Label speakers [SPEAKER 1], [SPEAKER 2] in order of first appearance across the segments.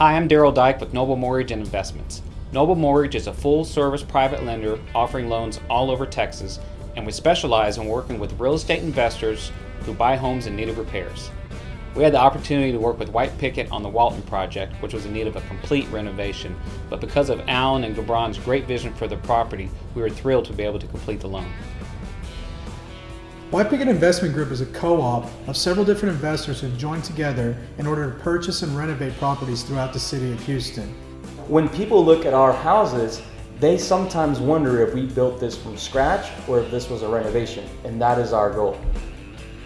[SPEAKER 1] Hi, I'm Daryl Dyke with Noble Mortgage and Investments. Noble Mortgage is a full service private lender offering loans all over Texas, and we specialize in working with real estate investors who buy homes in need of repairs. We had the opportunity to work with White Picket on the Walton project, which was in need of a complete renovation, but because of Alan and Gabron's great vision for the property, we were thrilled to be able to complete the loan.
[SPEAKER 2] White Picket Investment Group is a co-op of several different investors who've joined together in order to purchase and renovate properties throughout the city of Houston.
[SPEAKER 3] When people look at our houses, they sometimes wonder if we built this from scratch or if this was a renovation, and that is our goal.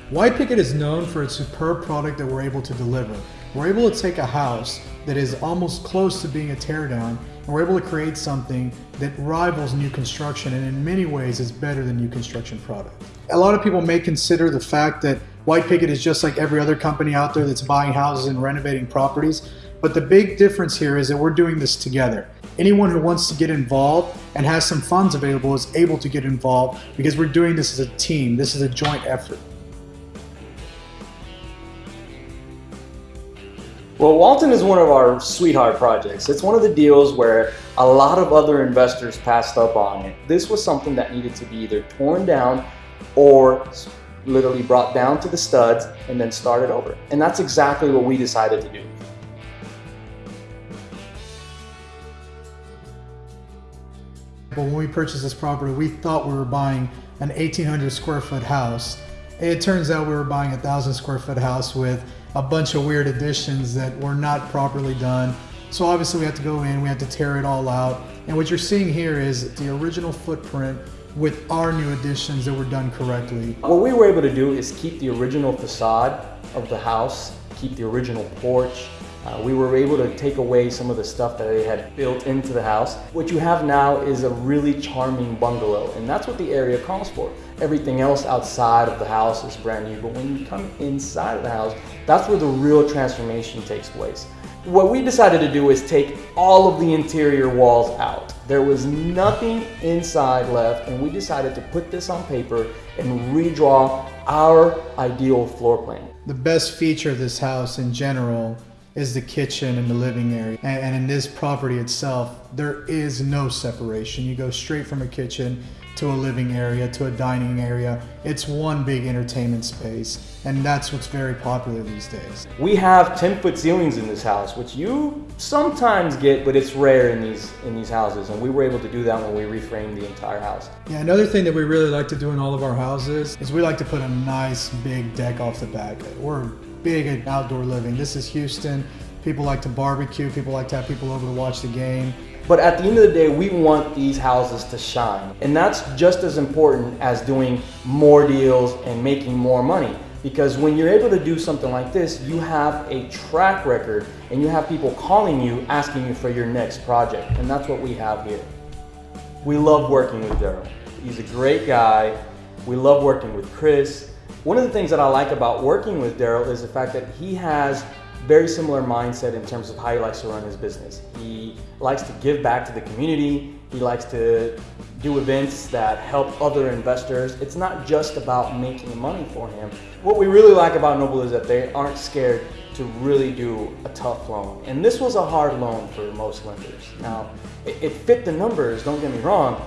[SPEAKER 2] White Picket is known for its superb product that we're able to deliver. We're able to take a house that is almost close to being a teardown and we're able to create something that rivals new construction and in many ways is better than new construction product. A lot of people may consider the fact that White Picket is just like every other company out there that's buying houses and renovating properties, but the big difference here is that we're doing this together. Anyone who wants to get involved and has some funds available is able to get involved because we're doing this as a team. This is a joint effort.
[SPEAKER 3] Well, Walton is one of our sweetheart projects. It's one of the deals where a lot of other investors passed up on it. This was something that needed to be either torn down or literally brought down to the studs and then started over. And that's exactly what we decided to do.
[SPEAKER 2] When we purchased this property, we thought we were buying an 1800 square foot house. It turns out we were buying a thousand square foot house with a bunch of weird additions that were not properly done. So obviously we had to go in, we had to tear it all out. And what you're seeing here is the original footprint with our new additions that were done correctly.
[SPEAKER 3] What we were able to do is keep the original facade of the house, keep the original porch. Uh, we were able to take away some of the stuff that they had built into the house. What you have now is a really charming bungalow, and that's what the area calls for. Everything else outside of the house is brand new, but when you come inside of the house, that's where the real transformation takes place. What we decided to do is take all of the interior walls out. There was nothing inside left and we decided to put this on paper and redraw our ideal floor plan.
[SPEAKER 2] The best feature of this house in general is the kitchen and the living area. And, in this property itself, there is no separation. You go straight from a kitchen to a living area, to a dining area. It's one big entertainment space, and that's what's very popular these days.
[SPEAKER 3] We have 10 foot ceilings in this house, which you sometimes get, but it's rare in these, in these houses, and we were able to do that when we reframed the entire house.
[SPEAKER 2] Yeah, another thing that we really like to do in all of our houses is we like to put a nice big deck off the back. We're big at outdoor living. This is Houston. People like to barbecue, people like to have people over to watch the game.
[SPEAKER 3] But at the end of the day, we want these houses to shine. And that's just as important as doing more deals and making more money. Because when you're able to do something like this, you have a track record and you have people calling you, asking you for your next project. And that's what we have here. We love working with Daryl. He's a great guy. We love working with Chris. One of the things that I like about working with Daryl is the fact that he has very similar mindset in terms of how he likes to run his business. He likes to give back to the community. He likes to do events that help other investors. It's not just about making money for him. What we really like about Noble is that they aren't scared to really do a tough loan. And this was a hard loan for most lenders. Now, it, it fit the numbers, don't get me wrong,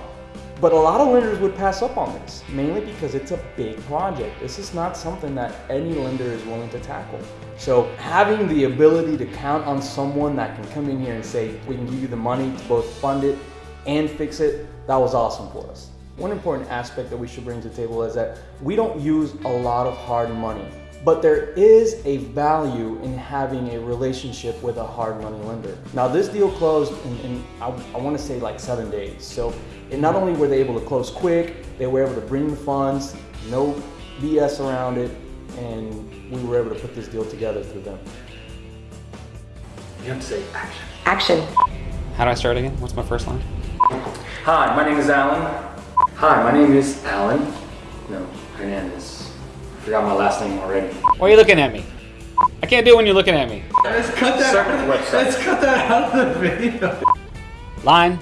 [SPEAKER 3] but a lot of lenders would pass up on this, mainly because it's a big project. This is not something that any lender is willing to tackle. So having the ability to count on someone that can come in here and say, we can give you the money to both fund it and fix it, that was awesome for us. One important aspect that we should bring to the table is that we don't use a lot of hard money but there is a value in having a relationship with a hard money lender. Now this deal closed in, in I, I want to say like seven days. So not only were they able to close quick, they were able to bring the funds, no BS around it, and we were able to put this deal together through them.
[SPEAKER 4] You have to say action.
[SPEAKER 5] Action.
[SPEAKER 1] How do I start again? What's my first line?
[SPEAKER 4] Hi, my name is Alan. Hi, my name is Alan. No, Hernandez. Forgot my last name already.
[SPEAKER 1] Why are you looking at me? I can't do it when you're looking at me.
[SPEAKER 2] Let's cut that.
[SPEAKER 4] Circle the.
[SPEAKER 2] Let's cut that out of the video.
[SPEAKER 1] Line.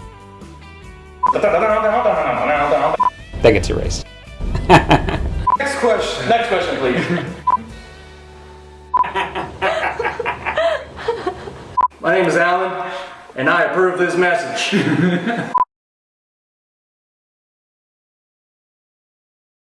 [SPEAKER 1] That gets erased.
[SPEAKER 2] Next question.
[SPEAKER 4] Next question, please.
[SPEAKER 3] My name is Alan, and I approve this message.